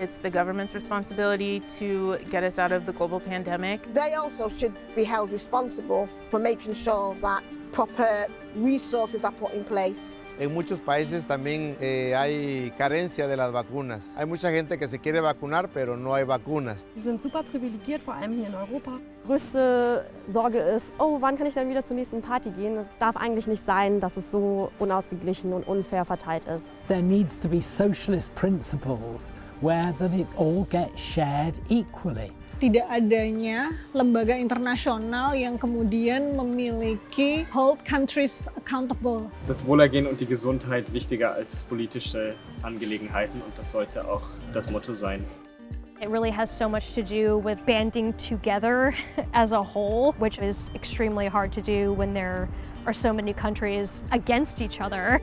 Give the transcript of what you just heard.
It's the government's responsibility to get us out of the global pandemic. They also should be held responsible for making sure that proper resources are put in place. En muchos países también eh, hay carencia de las vacunas. Hay mucha gente que se quiere vacunar, pero no hay vacunas. Sie sind super privilegiert, vor allem hier in Europa. Größte Sorge ist, oh, wann kann ich dann wieder zur nächsten Party gehen? Es darf eigentlich nicht sein, dass es so unausgeglichen und unfair verteilt ist. There needs to be socialist principles where that it all gets shared equally. Tidak adanya lembaga internasional yang kemudian memiliki hold countries accountable. Das Wohlergehen und die Gesundheit wichtiger als politische Angelegenheiten und das sollte auch das Motto sein. It really has so much to do with banding together as a whole, which is extremely hard to do when there are so many countries against each other.